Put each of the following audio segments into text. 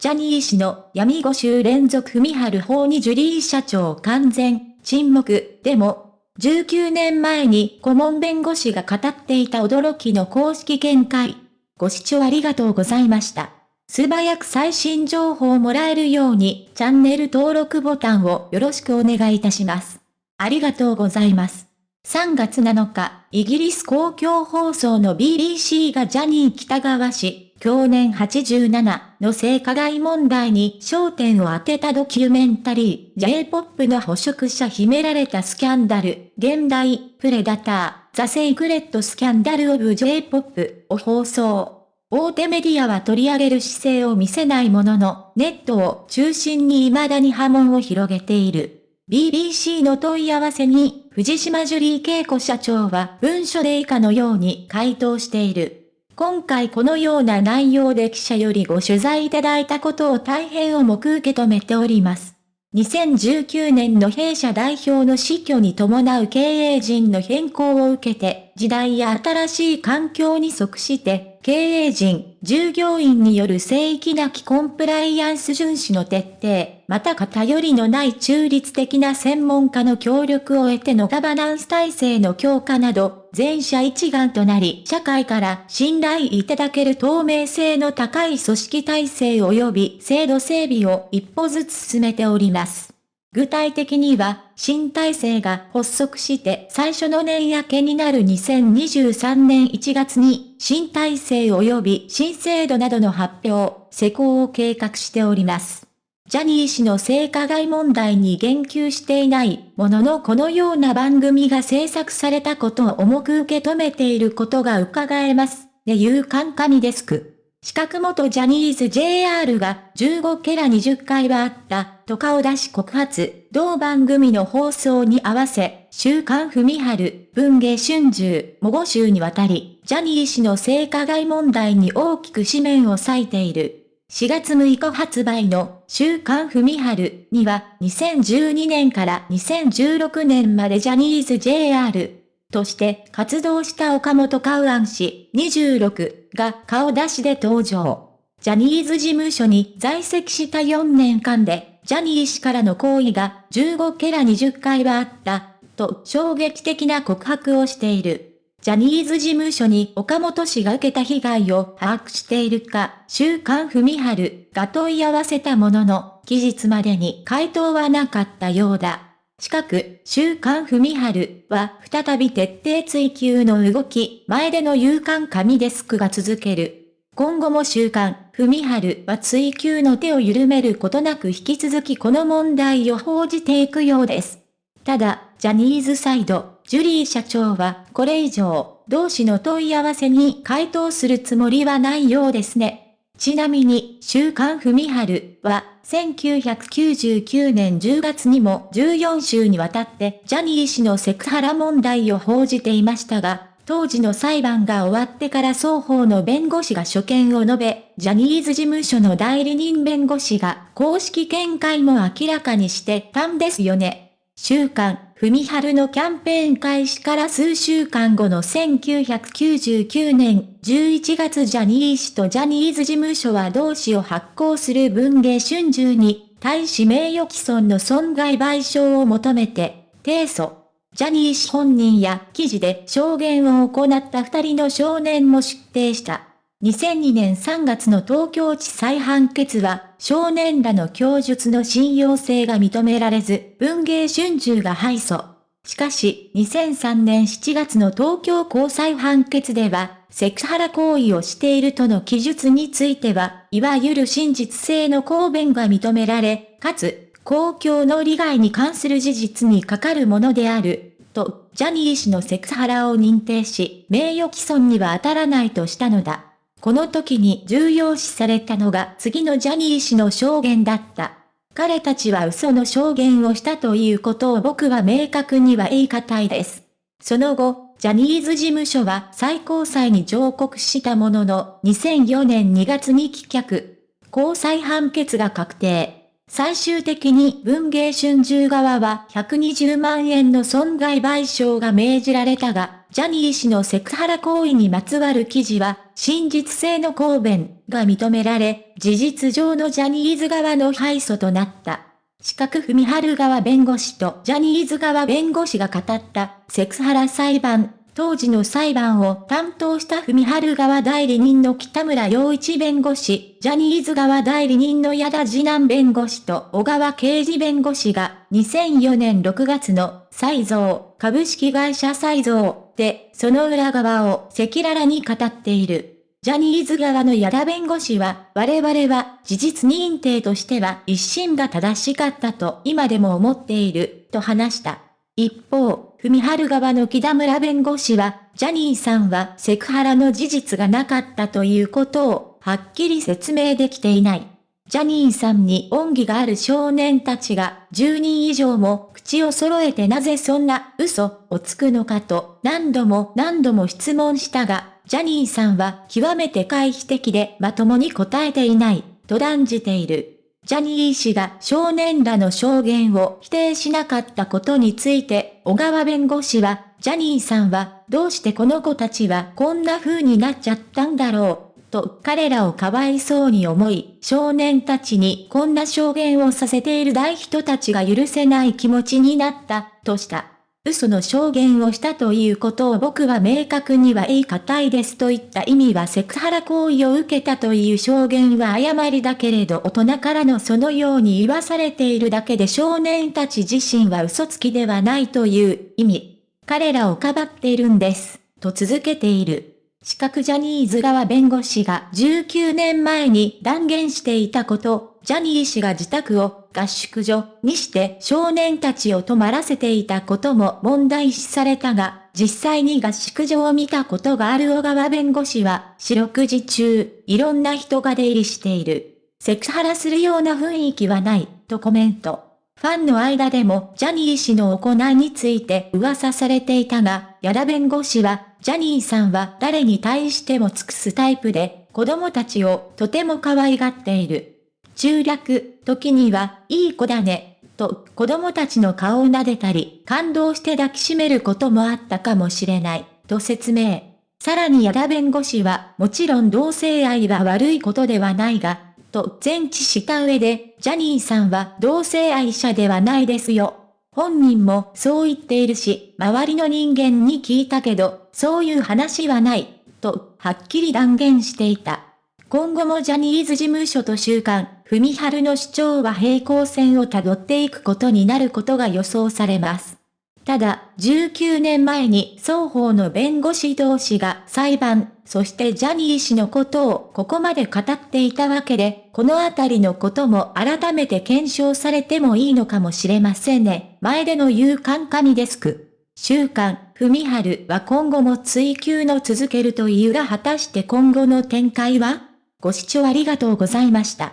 ジャニー氏の闇5週連続文春法にジュリー社長完全沈黙でも、19年前に顧問弁護士が語っていた驚きの公式見解。ご視聴ありがとうございました。素早く最新情報をもらえるようにチャンネル登録ボタンをよろしくお願いいたします。ありがとうございます。3月7日、イギリス公共放送の BBC がジャニー北川氏、去年87の性加害問題に焦点を当てたドキュメンタリー、J-POP の捕食者秘められたスキャンダル、現代、プレダター、ザ・セイクレット・スキャンダル・オブ・ J-POP を放送。大手メディアは取り上げる姿勢を見せないものの、ネットを中心に未だに波紋を広げている。BBC の問い合わせに、藤島ジュリー恵子社長は文書で以下のように回答している。今回このような内容で記者よりご取材いただいたことを大変重く受け止めております。2019年の弊社代表の死去に伴う経営陣の変更を受けて、時代や新しい環境に即して、経営陣、従業員による正規なきコンプライアンス遵守の徹底、また偏りのない中立的な専門家の協力を得てのガバナンス体制の強化など、全社一丸となり、社会から信頼いただける透明性の高い組織体制及び制度整備を一歩ずつ進めております。具体的には、新体制が発足して最初の年明けになる2023年1月に、新体制及び新制度などの発表、施行を計画しております。ジャニー氏の性加害問題に言及していないもののこのような番組が制作されたことを重く受け止めていることが伺えます。でいうカンカミデスク。四角元ジャニーズ JR が15ケラ20回はあったと顔出し告発、同番組の放送に合わせ、週刊文春、文芸春秋、も5週にわたり、ジャニー氏の性加害問題に大きく紙面を割いている。4月6日発売の週刊文春には2012年から2016年までジャニーズ JR として活動した岡本カウアン氏26が顔出しで登場。ジャニーズ事務所に在籍した4年間で、ジャニー氏からの行為が15ケラ20回はあった、と衝撃的な告白をしている。ジャニーズ事務所に岡本氏が受けた被害を把握しているか、週刊文春が問い合わせたものの、期日までに回答はなかったようだ。近く、週刊文春は再び徹底追及の動き、前での勇敢紙デスクが続ける。今後も週刊、文春は追及の手を緩めることなく引き続きこの問題を報じていくようです。ただ、ジャニーズサイド、ジュリー社長は、これ以上、同氏の問い合わせに回答するつもりはないようですね。ちなみに、週刊文春は、1999年10月にも14週にわたってジャニー氏のセクハラ問題を報じていましたが、当時の裁判が終わってから双方の弁護士が所見を述べ、ジャニーズ事務所の代理人弁護士が公式見解も明らかにしてたんですよね。週刊、文春のキャンペーン開始から数週間後の1999年11月ジャニー氏とジャニーズ事務所は同氏を発行する文芸春秋に対し名誉毀損の損害賠償を求めて提訴。ジャニー氏本人や記事で証言を行った二人の少年も出廷した。2002年3月の東京地裁判決は、少年らの供述の信用性が認められず、文芸春秋が敗訴。しかし、2003年7月の東京高裁判決では、セクハラ行為をしているとの記述については、いわゆる真実性の公弁が認められ、かつ、公共の利害に関する事実にかかるものである、と、ジャニー氏のセクハラを認定し、名誉毀損には当たらないとしたのだ。この時に重要視されたのが次のジャニー氏の証言だった。彼たちは嘘の証言をしたということを僕は明確には言い難いです。その後、ジャニーズ事務所は最高裁に上告したものの、2004年2月に棄却。高裁判決が確定。最終的に文芸春秋側は120万円の損害賠償が命じられたが、ジャニー氏のセクハラ行為にまつわる記事は、真実性の公弁が認められ、事実上のジャニーズ側の敗訴となった。四角文春側弁護士とジャニーズ側弁護士が語ったセクハラ裁判当時の裁判を担当した文春側代理人の北村洋一弁護士、ジャニーズ側代理人の矢田次男弁護士と小川刑事弁護士が2004年6月の再造株式会社再造でその裏側を赤裸々に語っている。ジャニーズ側の矢田弁護士は、我々は事実認定としては一審が正しかったと今でも思っている、と話した。一方、文春側の木田村弁護士は、ジャニーさんはセクハラの事実がなかったということを、はっきり説明できていない。ジャニーさんに恩義がある少年たちが10人以上も口を揃えてなぜそんな嘘をつくのかと何度も何度も質問したが、ジャニーさんは極めて回避的でまともに答えていないと断じている。ジャニー氏が少年らの証言を否定しなかったことについて、小川弁護士は、ジャニーさんは、どうしてこの子たちはこんな風になっちゃったんだろう、と彼らをかわいそうに思い、少年たちにこんな証言をさせている大人たちが許せない気持ちになった、とした。嘘の証言をしたということを僕は明確には言い難いですといった意味はセクハラ行為を受けたという証言は誤りだけれど大人からのそのように言わされているだけで少年たち自身は嘘つきではないという意味。彼らをかばっているんです。と続けている。四角ジャニーズ側弁護士が19年前に断言していたこと、ジャニー氏が自宅を合宿所にして少年たちを泊まらせていたことも問題視されたが、実際に合宿所を見たことがある小川弁護士は、四六時中、いろんな人が出入りしている。セクハラするような雰囲気はない、とコメント。ファンの間でもジャニー氏の行いについて噂されていたが、矢田弁護士は、ジャニーさんは誰に対しても尽くすタイプで、子供たちをとても可愛がっている。中略、時には、いい子だね、と子供たちの顔を撫でたり、感動して抱きしめることもあったかもしれない、と説明。さらに矢田弁護士は、もちろん同性愛は悪いことではないが、と前置した上で、ジャニーさんは同性愛者ではないですよ。本人もそう言っているし、周りの人間に聞いたけど、そういう話はない、と、はっきり断言していた。今後もジャニーズ事務所と週刊、文春の主張は平行線をたどっていくことになることが予想されます。ただ、19年前に双方の弁護士同士が裁判、そしてジャニー氏のことをここまで語っていたわけで、このあたりのことも改めて検証されてもいいのかもしれませんね。前での勇敢神デスク。週刊、文春は今後も追求の続けるというが果たして今後の展開は？ご視聴ありがとうございました。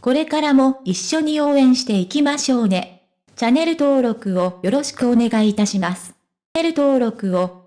これからも一緒に応援していきましょうね。チャンネル登録をよろしくお願いいたします。チャンネル登録を